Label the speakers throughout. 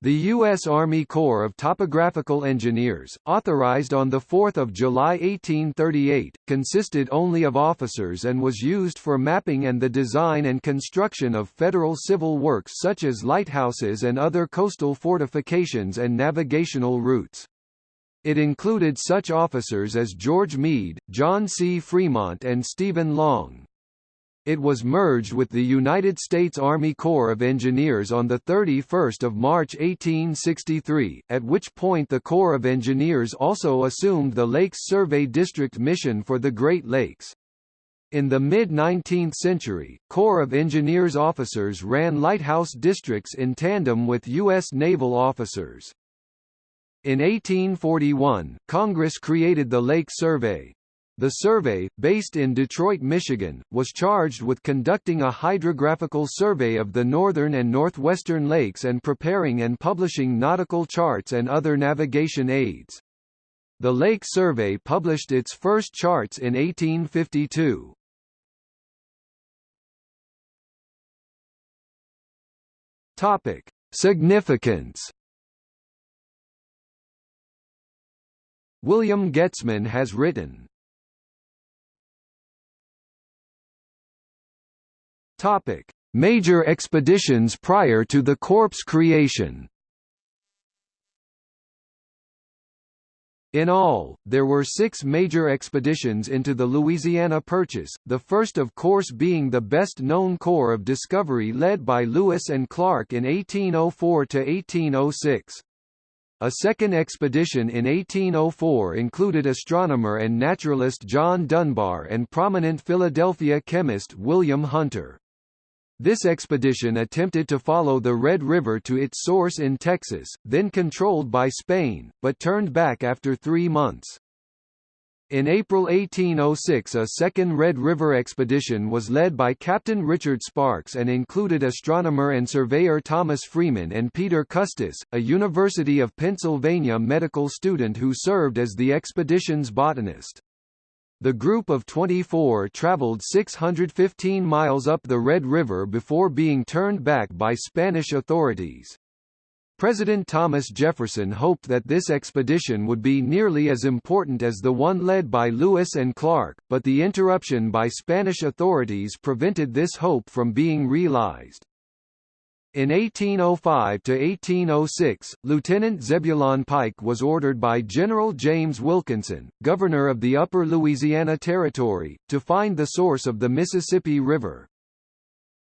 Speaker 1: The U.S. Army Corps of Topographical Engineers, authorized on 4 July 1838, consisted only of officers and was used for mapping and the design and construction of federal civil works such as lighthouses and other coastal fortifications and navigational routes. It included such officers as George Meade, John C. Fremont and Stephen Long. It was merged with the United States Army Corps of Engineers on 31 March 1863, at which point the Corps of Engineers also assumed the Lakes Survey District mission for the Great Lakes. In the mid-19th century, Corps of Engineers officers ran lighthouse districts in tandem with U.S. naval officers. In 1841, Congress created the Lake Survey, the survey, based in Detroit, Michigan, was charged with conducting a hydrographical survey of the northern and northwestern lakes and preparing and publishing nautical charts and other navigation aids. The Lake Survey published its first charts in 1852. Topic: Significance William Goetzmann has written, Topic: Major expeditions prior to the Corps creation. In all, there were six major expeditions into the Louisiana Purchase, the first of course being the best-known corps of discovery led by Lewis and Clark in 1804–1806. A second expedition in 1804 included astronomer and naturalist John Dunbar and prominent Philadelphia chemist William Hunter. This expedition attempted to follow the Red River to its source in Texas, then controlled by Spain, but turned back after three months. In April 1806 a second Red River expedition was led by Captain Richard Sparks and included astronomer and surveyor Thomas Freeman and Peter Custis, a University of Pennsylvania medical student who served as the expedition's botanist. The group of 24 traveled 615 miles up the Red River before being turned back by Spanish authorities. President Thomas Jefferson hoped that this expedition would be nearly as important as the one led by Lewis and Clark, but the interruption by Spanish authorities prevented this hope from being realized. In 1805–1806, Lieutenant Zebulon Pike was ordered by General James Wilkinson, governor of the Upper Louisiana Territory, to find the source of the Mississippi River.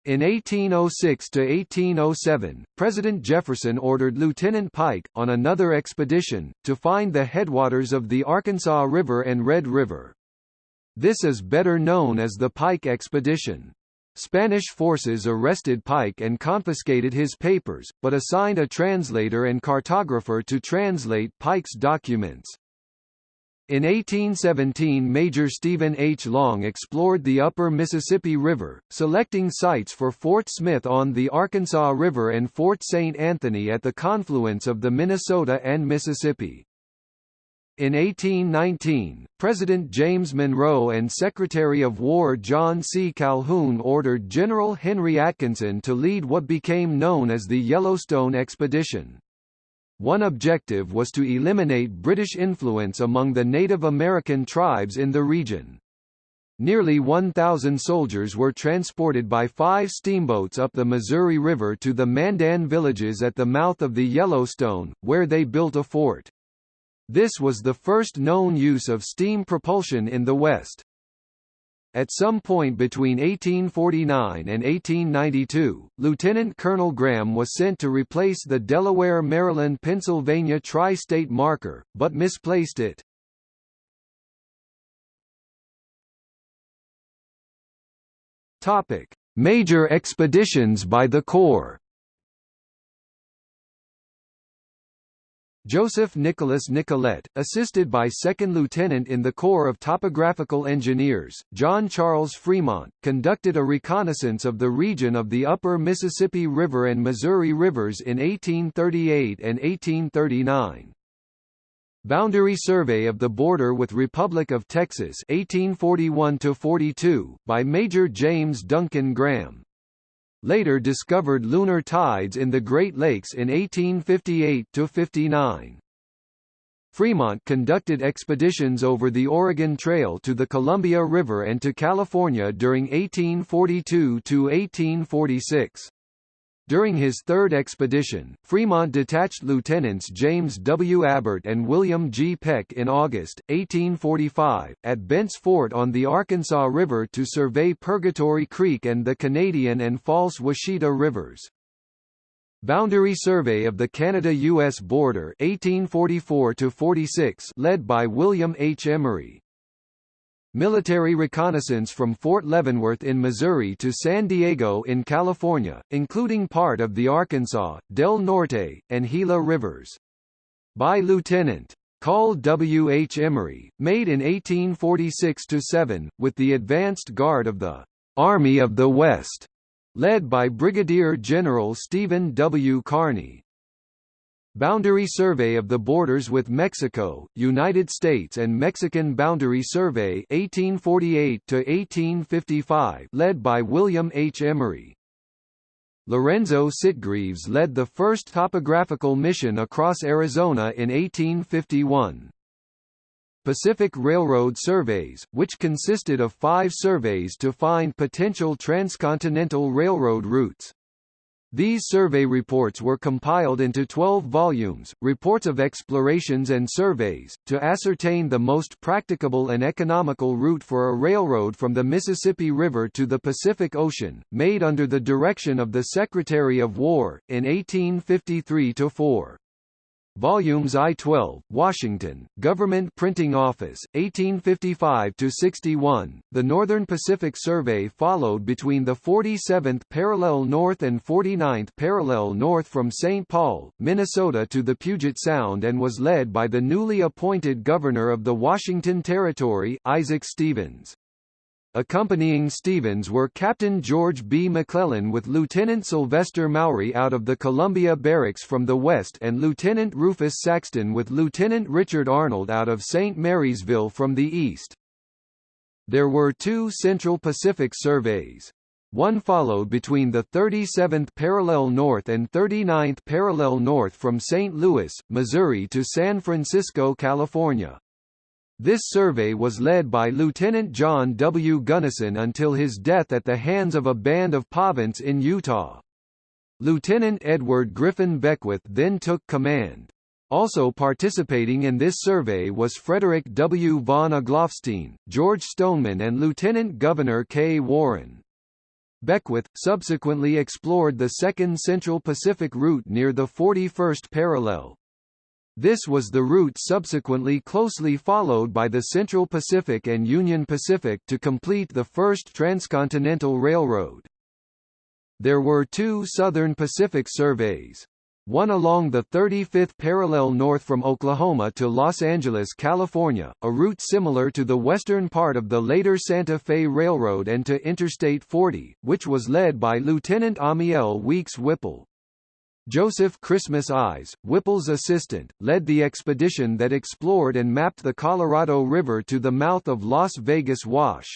Speaker 1: In 1806–1807, President Jefferson ordered Lieutenant Pike, on another expedition, to find the headwaters of the Arkansas River and Red River. This is better known as the Pike Expedition. Spanish forces arrested Pike and confiscated his papers, but assigned a translator and cartographer to translate Pike's documents. In 1817 Major Stephen H. Long explored the upper Mississippi River, selecting sites for Fort Smith on the Arkansas River and Fort St. Anthony at the confluence of the Minnesota and Mississippi. In 1819, President James Monroe and Secretary of War John C. Calhoun ordered General Henry Atkinson to lead what became known as the Yellowstone Expedition. One objective was to eliminate British influence among the Native American tribes in the region. Nearly 1,000 soldiers were transported by five steamboats up the Missouri River to the Mandan villages at the mouth of the Yellowstone, where they built a fort. This was the first known use of steam propulsion in the West. At some point between 1849 and 1892, Lieutenant Colonel Graham was sent to replace the Delaware-Maryland-Pennsylvania tri-state marker, but misplaced it. Topic: Major expeditions by the Corps Joseph Nicholas Nicollet, assisted by Second Lieutenant in the Corps of Topographical Engineers, John Charles Fremont, conducted a reconnaissance of the region of the upper Mississippi River and Missouri Rivers in 1838 and 1839. Boundary Survey of the Border with Republic of Texas 1841 by Major James Duncan Graham later discovered lunar tides in the Great Lakes in 1858–59. Fremont conducted expeditions over the Oregon Trail to the Columbia River and to California during 1842–1846. During his third expedition, Fremont detached Lieutenants James W. Abert and William G. Peck in August, 1845, at Bent's Fort on the Arkansas River to survey Purgatory Creek and the Canadian and False Washita Rivers. Boundary Survey of the Canada-U.S. border 1844 led by William H. Emory. Military reconnaissance from Fort Leavenworth in Missouri to San Diego in California, including part of the Arkansas, Del Norte, and Gila rivers. By Lieutenant. Call W. H. Emory, made in 1846–7, with the advanced guard of the Army of the West led by Brigadier General Stephen W. Kearny. Boundary Survey of the Borders with Mexico, United States and Mexican Boundary Survey 1848 led by William H. Emory. Lorenzo Sitgreaves led the first topographical mission across Arizona in 1851. Pacific Railroad surveys, which consisted of five surveys to find potential transcontinental railroad routes. These survey reports were compiled into 12 volumes, reports of explorations and surveys, to ascertain the most practicable and economical route for a railroad from the Mississippi River to the Pacific Ocean, made under the direction of the Secretary of War, in 1853–4. Volumes I-12, Washington, Government Printing Office, 1855–61. The Northern Pacific Survey followed between the 47th parallel north and 49th parallel north from St. Paul, Minnesota to the Puget Sound and was led by the newly appointed governor of the Washington Territory, Isaac Stevens. Accompanying Stevens were Captain George B. McClellan with Lieutenant Sylvester Mowry out of the Columbia Barracks from the west and Lieutenant Rufus Saxton with Lieutenant Richard Arnold out of St. Marysville from the east. There were two Central Pacific surveys. One followed between the 37th parallel north and 39th parallel north from St. Louis, Missouri to San Francisco, California. This survey was led by Lieutenant John W. Gunnison until his death at the hands of a band of Pavants in Utah. Lieutenant Edward Griffin Beckwith then took command. Also participating in this survey was Frederick W. von Egloffstein, George Stoneman and Lieutenant Gouverneur K. Warren. Beckwith, subsequently explored the second Central Pacific route near the 41st parallel, this was the route subsequently closely followed by the Central Pacific and Union Pacific to complete the first transcontinental railroad. There were two Southern Pacific surveys. One along the 35th parallel north from Oklahoma to Los Angeles, California, a route similar to the western part of the later Santa Fe Railroad and to Interstate 40, which was led by Lieutenant Amiel Weeks Whipple. Joseph Christmas Ives, Whipple's assistant, led the expedition that explored and mapped the Colorado River to the mouth of Las Vegas Wash.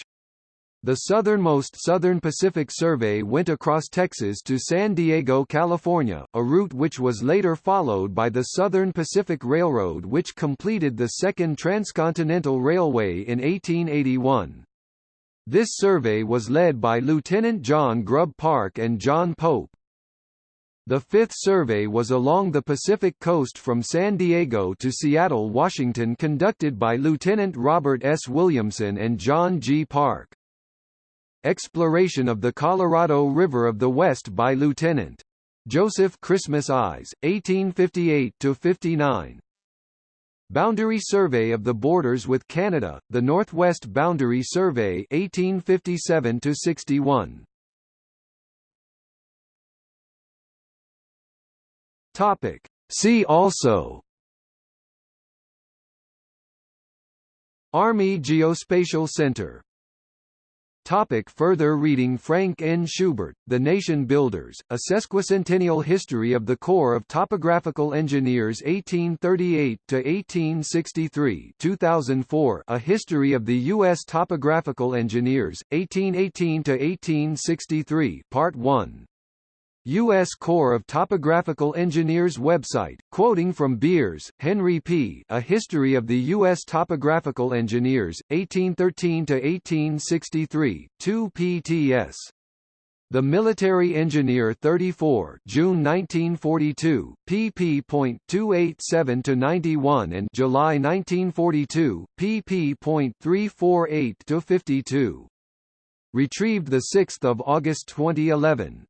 Speaker 1: The southernmost Southern Pacific Survey went across Texas to San Diego, California, a route which was later followed by the Southern Pacific Railroad which completed the Second Transcontinental Railway in 1881. This survey was led by Lieutenant John Grubb Parke and John Pope. The fifth survey was along the Pacific coast from San Diego to Seattle, Washington conducted by Lieutenant Robert S. Williamson and John G. Parke. Exploration of the Colorado River of the West by Lieutenant. Joseph Christmas Ives, 1858–59 Boundary Survey of the Borders with Canada, the Northwest Boundary Survey 1857–61 Topic. See also Army Geospatial Center Topic further reading Frank N. Schubert, The Nation Builders, A Sesquicentennial History of the Corps of Topographical Engineers 1838–1863 2004 A History of the U.S. Topographical Engineers, 1818–1863 Part 1 U.S. Corps of Topographical Engineers website, quoting from Beers, Henry P. A History of the U.S. Topographical Engineers, 1813–1863, 2 pts. The Military Engineer 34 June 1942, pp.287–91 and July 1942, pp.348–52. Retrieved 6 August 2011.